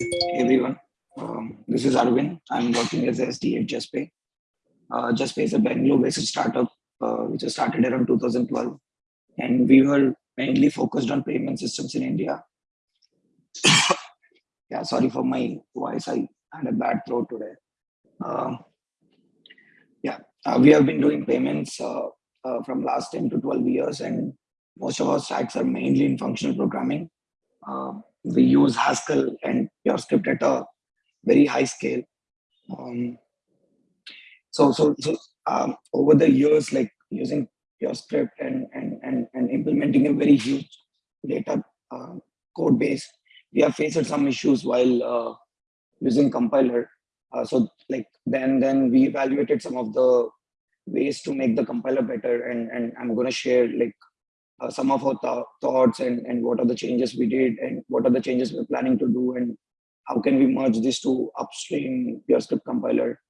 Everyone, um, this is Arvind. I'm working as SD at Juspay. Uh, Juspay is a Bangalore-based startup uh, which was started around 2012, and we were mainly focused on payment systems in India. yeah, sorry for my voice. I had a bad throat today. Um, yeah, uh, we have been doing payments uh, uh, from last 10 to 12 years, and most of our stacks are mainly in functional programming. Uh, we use Haskell and PureScript at a very high scale. Um, so, so, so um, over the years, like using PureScript and, and, and, and implementing a very huge data uh, code base, we have faced some issues while uh, using compiler. Uh, so like then, then we evaluated some of the ways to make the compiler better and, and I'm going to share like uh, some of our th thoughts and, and what are the changes we did and what are the changes we're planning to do and how can we merge this to upstream PureScript compiler.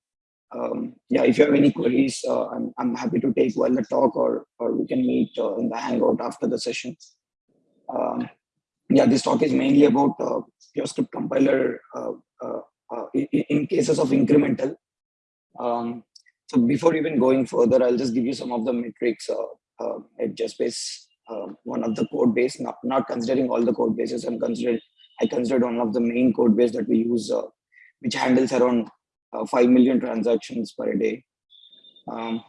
Um, yeah, if you have any queries, uh, I'm, I'm happy to take while the talk or, or we can meet uh, in the Hangout after the session. Um, yeah, this talk is mainly about uh, PureScript compiler uh, uh, uh, in, in, cases of incremental. Um, so before even going further, I'll just give you some of the metrics at Juspay um, one of the code base, not, not considering all the code bases, I'm considered, I considered one of the main code base that we use, uh, which handles around uh, 5 million transactions per day. Um,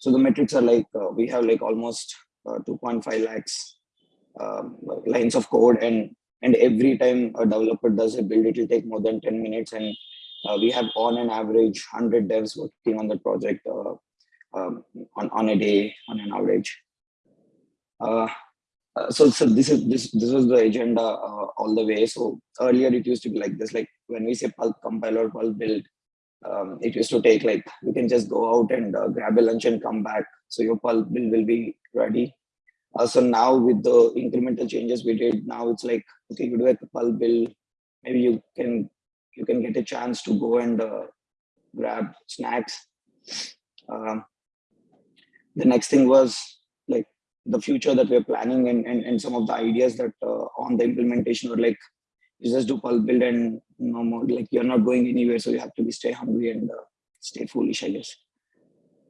so the metrics are like, uh, we have like almost uh, 2.5 lakhs um, lines of code and and every time a developer does a build, it will take more than 10 minutes. And uh, we have on an average 100 devs working on the project uh, um, on, on a day, on an average. Uh, uh, so so this is this this was the agenda uh, all the way. So earlier it used to be like this like when we say pulp compiler pulp build um, it used to take like you can just go out and uh, grab a lunch and come back. So your pulp build will be ready. Uh, so now with the incremental changes we did now it's like okay you do a pulp build. Maybe you can you can get a chance to go and uh, grab snacks. Um, the next thing was the future that we're planning and, and, and some of the ideas that uh, on the implementation or like, you just do pulp build and no more, like you're not going anywhere. So you have to be stay hungry and uh, stay foolish, I guess.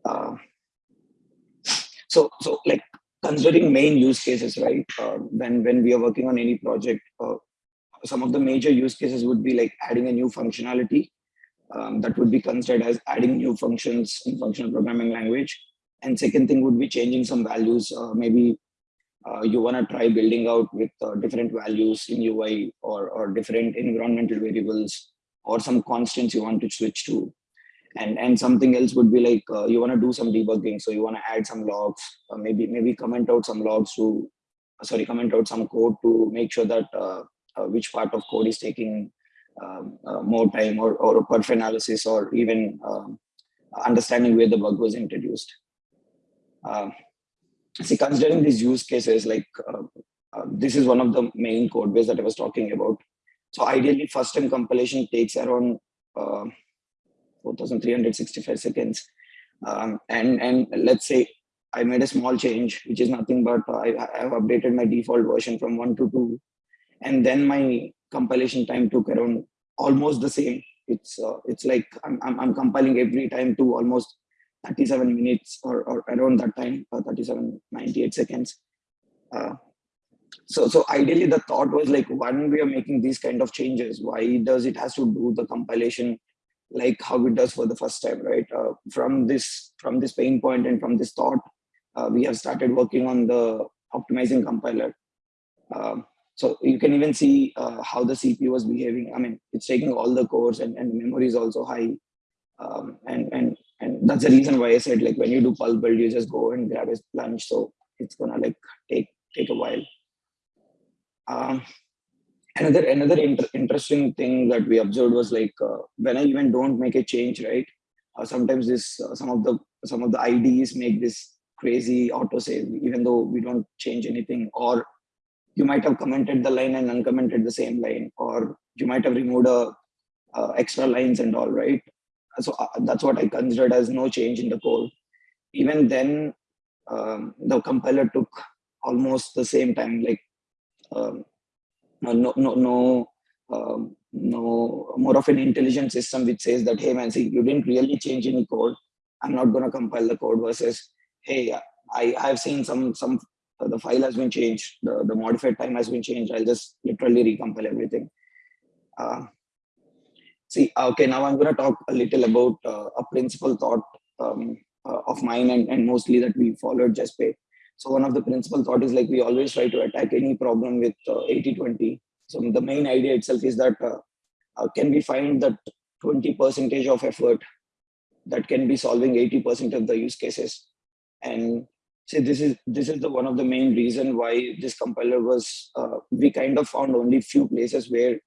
Uh, so, so like considering main use cases, right? Uh, when, when we are working on any project, uh, some of the major use cases would be like adding a new functionality um, that would be considered as adding new functions in functional programming language and second thing would be changing some values. Uh, maybe uh, you want to try building out with uh, different values in UI or, or different environmental variables or some constants you want to switch to. And, and something else would be like uh, you want to do some debugging. So you want to add some logs, uh, maybe maybe comment out some logs to, uh, sorry, comment out some code to make sure that which part of code is taking um, more time or, or perf analysis or even um, understanding where the bug was introduced. Uh, see, considering these use cases, like uh, uh, this is one of the main code base that I was talking about. So ideally, first time compilation takes around uh, 4,365 seconds. Um, and, and let's say I made a small change, which is nothing but I, I have updated my default version from one to two. And then my compilation time took around almost the same. It's uh, it's like I'm, I'm, I'm compiling every time to almost 37 minutes or, or around that time, uh, 37, 98 seconds. Uh, so, so ideally the thought was like, when we are making these kind of changes, why does it has to do the compilation like how it does for the first time, right? Uh, from this, from this pain point and from this thought, uh, we have started working on the optimizing compiler. Um, so you can even see uh, how the CPU was behaving. I mean, it's taking all the cores and, and memory is also high. Um, and, and and that's the reason why I said like when you do pulp build, you just go and grab a plunge. So it's gonna like take take a while. Um, another another inter interesting thing that we observed was like uh, when I even don't make a change, right? Uh, sometimes this uh, some of the some of the IDEs make this crazy autosave even though we don't change anything or you might have commented the line and uncommented the same line or you might have removed a uh, extra lines and all right so uh, that's what I considered as no change in the code. Even then, um, the compiler took almost the same time, like um, no, no, no, um, no more of an intelligent system which says that hey man see you didn't really change any code. I'm not going to compile the code versus hey i i've seen some some uh, the file has been changed. The, the modified time has been changed. I'll just literally recompile everything. Uh, see okay now i'm going to talk a little about uh, a principal thought um, uh, of mine and, and mostly that we followed Juspay. So one of the principal thought is like we always try to attack any problem with 80-20 uh, so the main idea itself is that uh, uh, can we find that 20 percentage of effort that can be solving 80% of the use cases. And say this is this is the one of the main reason why this compiler was uh, we kind of found only few places where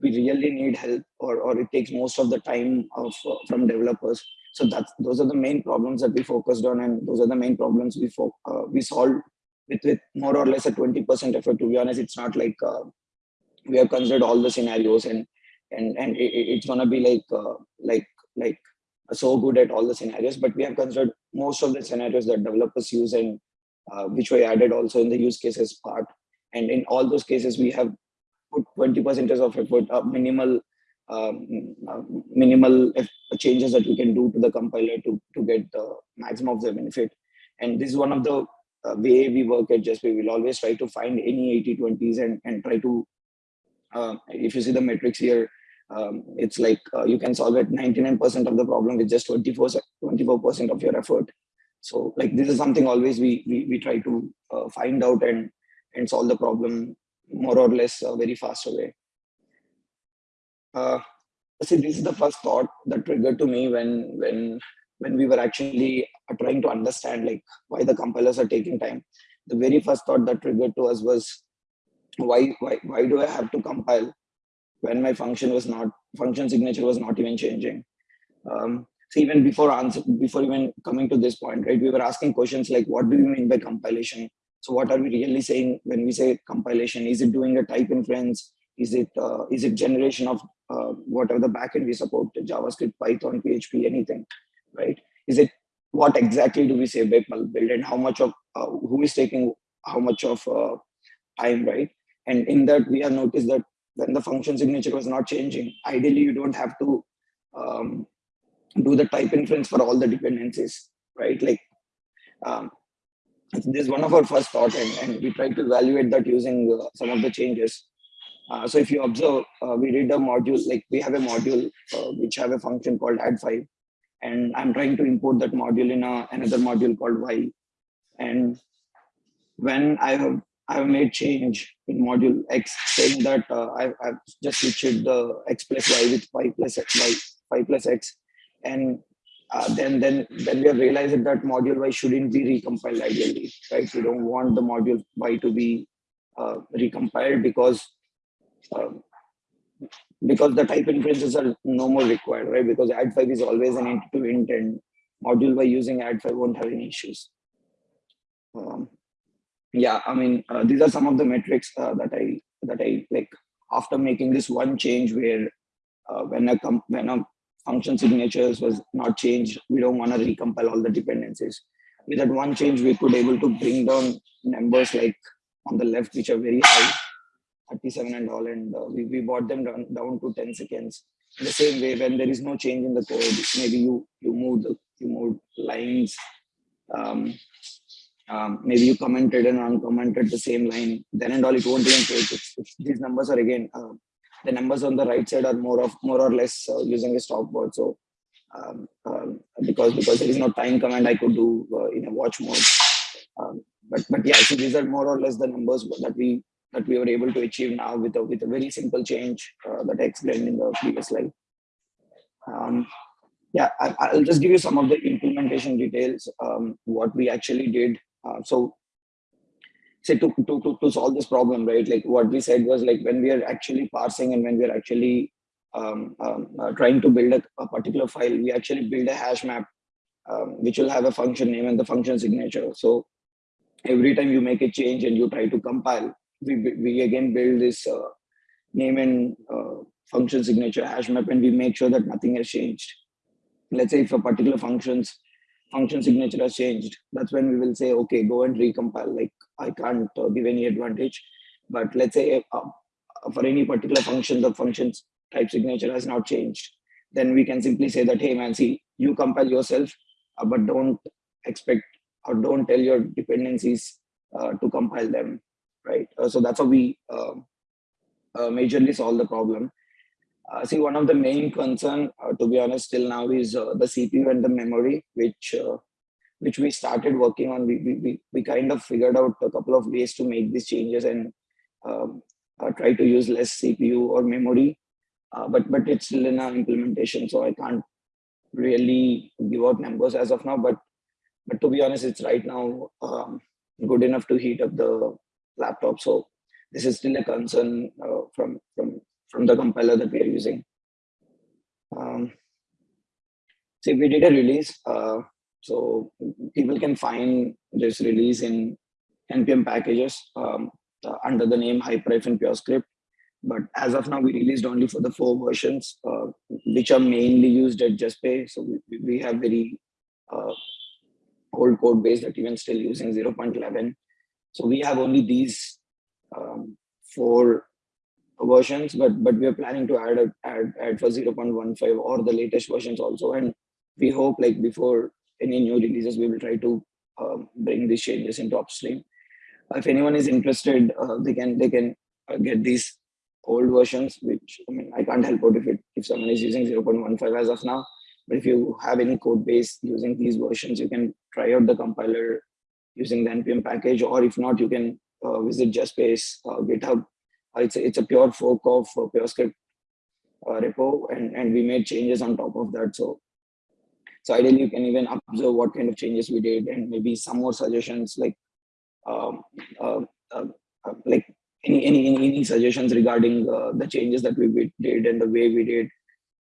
we really need help or, or it takes most of the time of uh, from developers. So that's those are the main problems that we focused on and those are the main problems we uh, we solved with with more or less a 20 percent effort. To be honest it's not like uh, we have considered all the scenarios and and and it, it's gonna be like uh, like like so good at all the scenarios but we have considered most of the scenarios that developers use and uh, which we added also in the use cases part. And in all those cases we have put 20 percent of effort uh, minimal um, uh, minimal changes that we can do to the compiler to to get the maximum of the benefit and this is one of the uh, way we work at Juspay. We'll always try to find any 80 20s and, and try to uh, if you see the metrics here, um, it's like uh, you can solve it 99% of the problem with just 24 24% of your effort. So like this is something always we we, we try to uh, find out and and solve the problem more or less uh, very fast away. Uh, see, this is the first thought that triggered to me when when when we were actually trying to understand like why the compilers are taking time. The very first thought that triggered to us was why why why do I have to compile when my function was not function signature was not even changing? Um, so even before answer before even coming to this point, right? We were asking questions like, what do you mean by compilation? So what are we really saying when we say compilation? Is it doing a type inference? Is it uh, is it generation of uh, whatever the backend we support, JavaScript, Python, PHP, anything, right? Is it what exactly do we say by build and how much of uh, who is taking how much of uh, time, right? And in that, we have noticed that when the function signature was not changing, ideally you don't have to um, do the type inference for all the dependencies, right? Like um, this is one of our first thought and, and we try to evaluate that using uh, some of the changes. Uh, so if you observe, uh, we did a module, like we have a module uh, which have a function called add5 and I'm trying to import that module in a, another module called y. And when I have I've made change in module X saying that uh, I've, I've, just switched the X plus Y with Y plus Y, Y plus X. And uh, then, then, then we have realized that module Y shouldn't be recompiled ideally, right? We don't want the module Y to be uh, recompiled because um, because the type inferences are no more required, right? Because add5 is always an int to int and module by using add5 won't have any issues. Um, yeah i mean uh, these are some of the metrics uh, that i that i like after making this one change where uh, when a when a function signatures was not changed. We don't want to recompile all the dependencies. With that one change we could able to bring down numbers like on the left which are very high 37 and all and uh, we, we brought them down, down to 10 seconds. In the same way when there is no change in the code maybe you you move the you move lines um, um, maybe you commented and uncommented the same line, then and all it won't even these numbers are again, uh, the numbers on the right side are more of more or less uh, using a stopwatch. So um, um, because because there is no time command I could do uh, in a watch mode. Um, but but yeah, so these are more or less the numbers that we that we were able to achieve now with a with a very simple change uh, that I explained in the previous slide. Um, yeah, I, will just give you some of the implementation details. Um, what we actually did uh, so say to, to, to, to solve this problem, right? Like what we said was like when we are actually parsing and when we are actually um, um, uh, trying to build a, a, particular file, we actually build a hash map, um, which will have a function name and the function signature. So every time you make a change and you try to compile, we, we again build this uh, name and uh, function signature hash map and we make sure that nothing has changed. Let's say if a particular functions function signature has changed, that's when we will say, okay, go and recompile. Like I can't uh, give any advantage, but let's say uh, for any particular function, the function's type signature has not changed, then we can simply say that, hey man, see, you compile yourself, uh, but don't expect or don't tell your dependencies uh, to compile them, right? Uh, so that's how we uh, majorly solve the problem. Uh, see, one of the main concern, uh, to be honest, till now is the CPU and the memory, which which we started working on. We, we, we kind of figured out a couple of ways to make these changes and um, try to use less CPU or memory. but but it's still in our implementation, so I can't really give out numbers as of now. But but to be honest, it's right now um, good enough to heat up the laptop. So this is still a concern uh, from from from the compiler that we are using. Um, see, we did a release, uh, so people can find this release in npm packages um, uh, under the name hyper-pure But as of now, we released only for the four versions, uh, which are mainly used at Juspay. So we, we have very uh, old code base that even still using 0.11. So we have only these um, four versions, but but we are planning to add a, add add for 0.15 or the latest versions also. And we hope like before any new releases, we will try to um, bring these changes into upstream. If anyone is interested, uh, they can they can uh, get these old versions, which I mean I can't help out if it if someone is using 0.15 as of now. But if you have any code base using these versions, you can try out the compiler using the npm package, or if not, you can uh, visit Juspay uh, GitHub. Uh, it's a, it's a pure fork of uh, PureScript uh, repo, and and we made changes on top of that. So so ideally, you can even observe what kind of changes we did, and maybe some more suggestions like um, uh, uh, uh like any, any any suggestions regarding uh, the changes that we did and the way we did.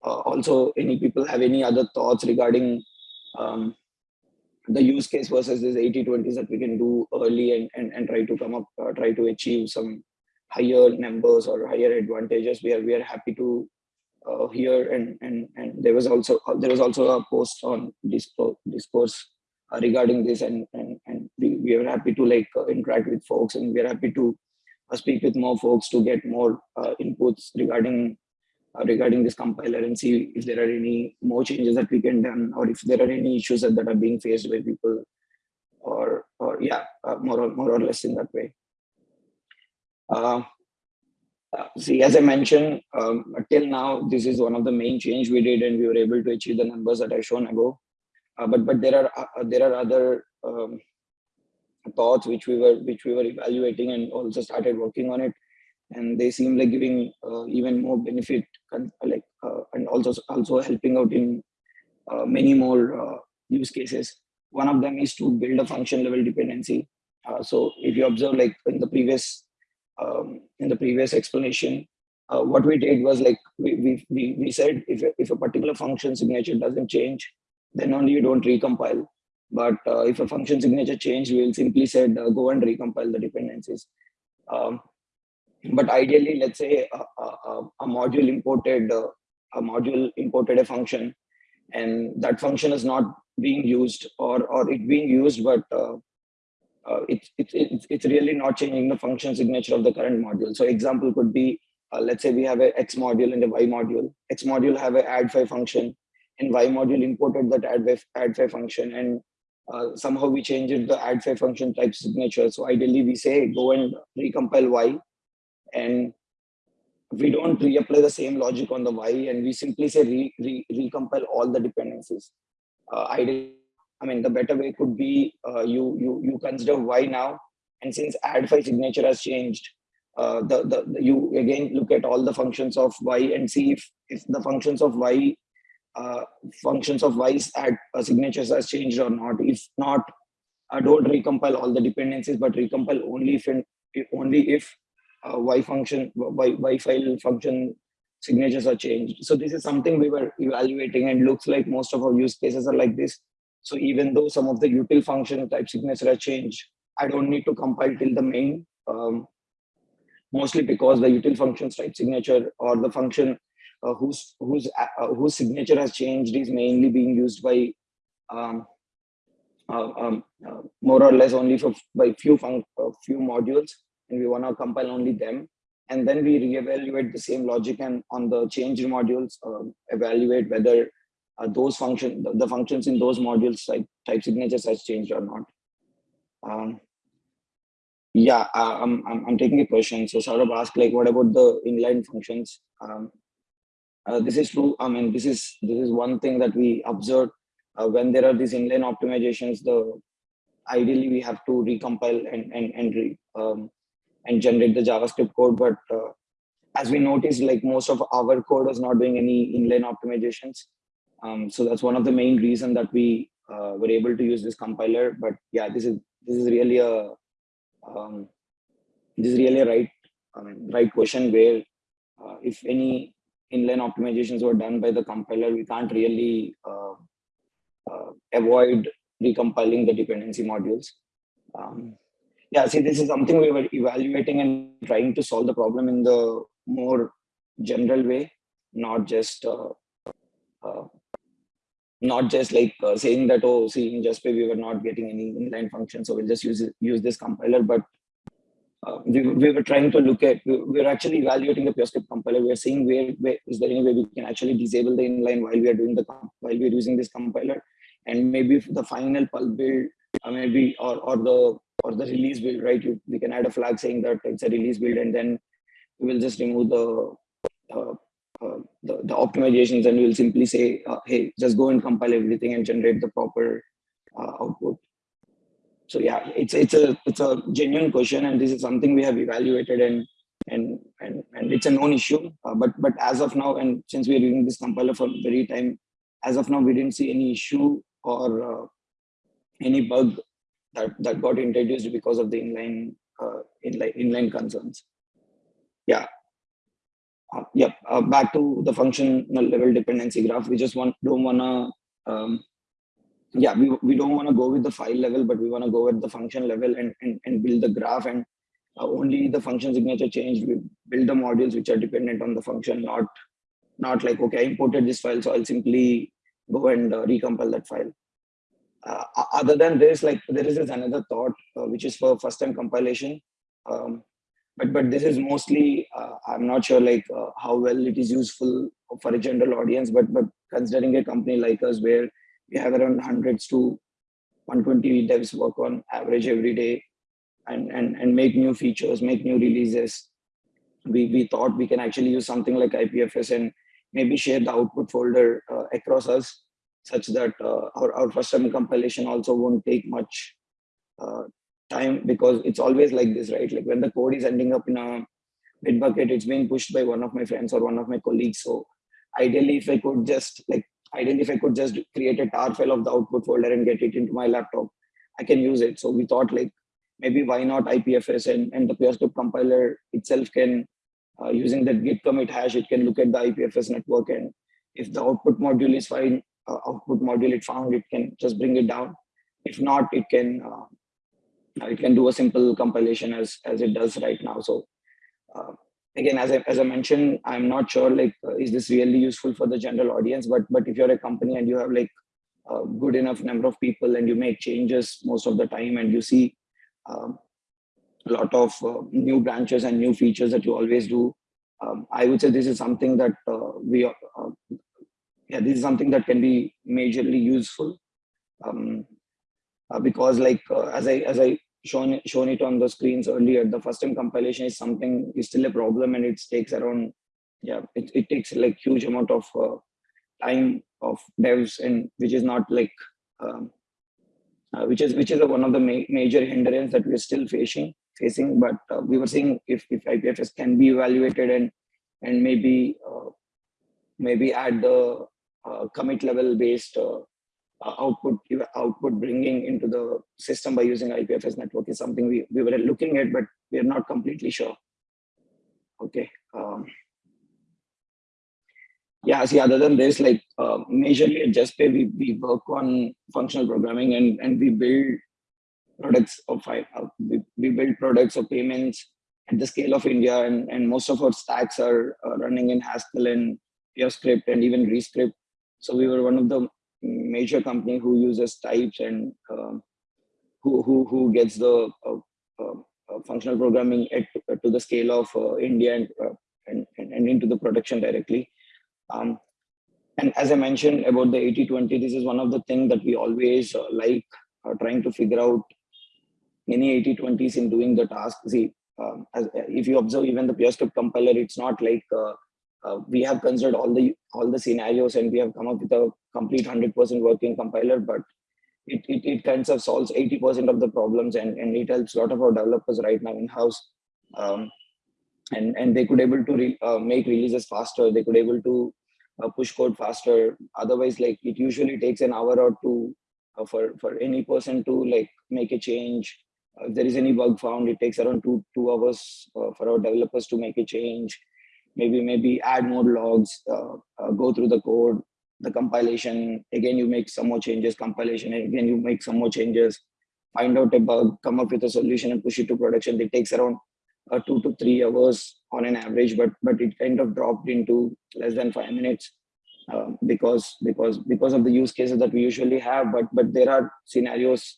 also, any people have any other thoughts regarding um, the use case versus this 80 20s that we can do early and, and, and try to come up, uh, try to achieve some higher numbers or higher advantages. We are, we are happy to uh, hear and, and, and there was also, uh, there was also a post on discourse, discourse uh, regarding this and, and, and we, we are happy to like uh, interact with folks and we are happy to uh, speak with more folks to get more inputs regarding uh, regarding this compiler and see if there are any more changes that we can done or if there are any issues that, that are being faced by people or or yeah uh, more or more or less in that way uh, see as i mentioned um, till now this is one of the main change we did and we were able to achieve the numbers that i shown ago. Uh, but but there are uh, there are other um, thoughts which we were which we were evaluating and also started working on it. And they seem like giving uh, even more benefit like uh, and also also helping out in uh, many more uh, use cases. One of them is to build a function level dependency. So if you observe like in the previous um, in the previous explanation uh, what we did was like we, we, we said if, if a particular function signature doesn't change then only you don't recompile. But if a function signature changed, we will simply said go and recompile the dependencies. Um, but ideally let's say a, a, a module imported uh, a module imported a function and that function is not being used or or it being used but uh, it's, it's it's really not changing the function signature of the current module. So example could be uh, let's say we have a x module and a y module. X module have a add5 function and y module imported that add5 add5 function and uh, somehow we changed the add5 function type signature. So ideally we say go and recompile y and we don't reapply the same logic on the y and we simply say re, re, recompile all the dependencies. Uh, I, mean, the better way could be uh, you, you, you consider why now, and since add5 signature has changed, uh, the, the, the, you again look at all the functions of y and see if, if the functions of y uh, functions of y's add uh, signatures has changed or not. If not, uh, don't recompile all the dependencies, but recompile only if, in, only if uh, y function, y, y file function signatures are changed. So this is something we were evaluating and looks like most of our use cases are like this. So even though some of the util function type signature are changed, I don't need to compile till the main, um, mostly because the util functions type signature or the function uh, whose whose uh, whose signature has changed is mainly being used by um, uh, um, uh, more or less only for by few fun, uh, few modules and we want to compile only them. And then we reevaluate the same logic and on the changed modules, uh, evaluate whether uh, those function the, functions in those modules like type signatures has changed or not. Um, yeah, I'm, I'm, I'm taking a question. So Saurabh asked like, what about the inline functions? Um, uh, this is true. I mean, this is this is one thing that we observe uh, when there are these inline optimizations. The ideally we have to recompile and and and re, um, and generate the JavaScript code, but uh, as we noticed, like most of our code is not doing any inline optimizations. Um, so that's one of the main reason that we uh, were able to use this compiler. But yeah, this is this is really a um, this is really a right I mean, right question where uh, if any inline optimizations were done by the compiler, we can't really uh, uh, avoid recompiling the dependency modules. Um, yeah, see, this is something we were evaluating and trying to solve the problem in the more general way, not just uh, uh, not just like uh, saying that oh see in Juspay we were not getting any inline function so we'll just use use this compiler but uh, we, we were trying to look at we, we were actually evaluating the PureScript compiler. We are seeing where, where is there any way we can actually disable the inline while we are doing the while we're using this compiler? And maybe the final pulp build uh, maybe or or the or the release build right? You, we can add a flag saying that it's a release build and then we will just remove the uh, the, the optimizations and we'll simply say, uh, hey, just go and compile everything and generate the proper uh, output. So yeah, it's it's a it's a genuine question, and this is something we have evaluated and and and and it's a known issue. Uh, but but as of now, and since we are using this compiler for very time, as of now, we didn't see any issue or uh, any bug that that got introduced because of the inline uh, inline inline concerns. Yeah, uh, yep, uh, back to the functional level dependency graph. We just want don't wanna, um, yeah, we, we don't wanna go with the file level, but we wanna go at the function level and, and, and build the graph and uh, only the function signature changed. We build the modules which are dependent on the function, not not like, okay, I imported this file, so I'll simply go and uh, recompile that file. Uh, other than this, like there is another thought, uh, which is for first time compilation. Um, but but this is mostly uh, i'm not sure like uh, how well it is useful for a general audience but but considering a company like us where we have around hundreds to 120 devs work on average every day and and and make new features make new releases we we thought we can actually use something like ipfs and maybe share the output folder uh, across us such that uh, our, our first time compilation also won't take much uh, time because it's always like this, right? Like when the code is ending up in a Bitbucket, it's being pushed by one of my friends or one of my colleagues. So ideally, if I could just like, ideally, if I could just create a tar file of the output folder and get it into my laptop, I can use it. So we thought like, maybe why not IPFS and, and the PureScript compiler itself can, uh, using that git commit hash, it can look at the IPFS network and if the output module is fine, uh, output module it found, it can just bring it down. If not, it can uh, it can do a simple compilation as as it does right now. So uh, again as I, as I mentioned i'm not sure like uh, is this really useful for the general audience? But but if you're a company and you have like a good enough number of people and you make changes most of the time and you see um, a lot of uh, new branches and new features that you always do um, i would say this is something that uh, we uh, yeah this is something that can be majorly useful. Um, because like uh, as I as I shown shown it on the screens earlier, the first time compilation is something is still a problem and it takes around yeah it, it takes like huge amount of uh, time of devs and which is not like um, uh, which is which is one of the ma major hindrance that we're still facing facing. But uh, we were seeing if, if ipfs can be evaluated and and maybe uh, maybe at the commit level based output output bringing into the system by using IPFS network is something we, we were looking at, but we are not completely sure. Okay. Um, yeah, see, other than this, like uh, majorly at Juspay, we, we work on functional programming and, and we build products of uh, we, we build products of payments at the scale of India, and, and most of our stacks are uh, running in Haskell and PureScript and even Rescript. So we were one of the major company who uses types and um, who, who, who gets the uh, uh, uh, functional programming at, to the scale of India and, and, and into the production directly. Um, and as I mentioned about the 80-20, this is one of the things that we always like trying to figure out any 80-20s in doing the task. See, um, as, if you observe even the PureScript compiler, it's not like uh, uh, we have considered all the all the scenarios and we have come up with a complete 100% working compiler, but it, it, it kind of solves 80% of the problems and, and it helps a lot of our developers right now in-house. Um, and, and they could able to re, uh, make releases faster. They could able to uh, push code faster. Otherwise, like it usually takes an hour or two uh, for, for any person to like make a change. Uh, if there is any bug found, it takes around two, two hours for our developers to make a change. Maybe, maybe add more logs, uh, go through the code, the compilation. Again, you make some more changes, compilation. Again, you make some more changes, find out a bug, come up with a solution and push it to production. It takes around uh, two to three hours on an average, but but it kind of dropped into less than five minutes um, because because because of the use cases that we usually have. But but there are scenarios,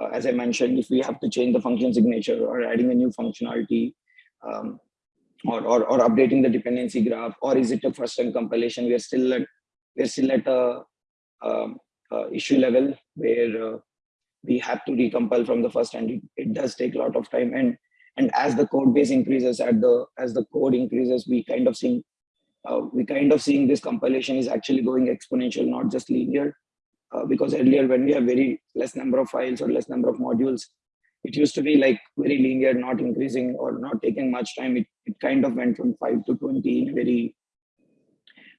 uh, as I mentioned, if we have to change the function signature or adding a new functionality. Um, or, or, or updating the dependency graph, or is it a first time compilation? We are still at we're still at a, um, issue level where uh, we have to recompile from the first and it, it does take a lot of time and and as the code base increases at the as the code increases we kind of seeing uh, we kind of seeing this compilation is actually going exponential not just linear uh, because earlier when we have very less number of files or less number of modules it used to be like very linear not increasing or not taking much time. It, it kind of went from 5 to 20 in a very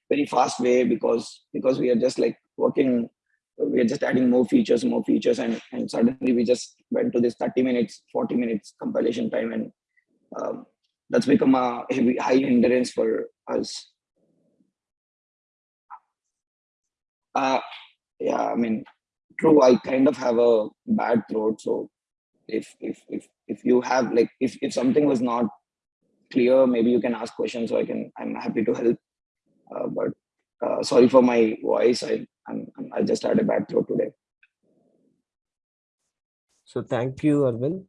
very fast way because because we are just like working we are just adding more features more features and and suddenly we just went to this 30 minutes 40 minutes compilation time and um, that's become a heavy, high hindrance for us. Uh yeah i mean true i kind of have a bad throat so if if if if you have like if if something was not clear maybe you can ask questions so i can i'm happy to help. Uh, but uh, sorry for my voice. I I'm, i just had a bad throat today. So thank you arvind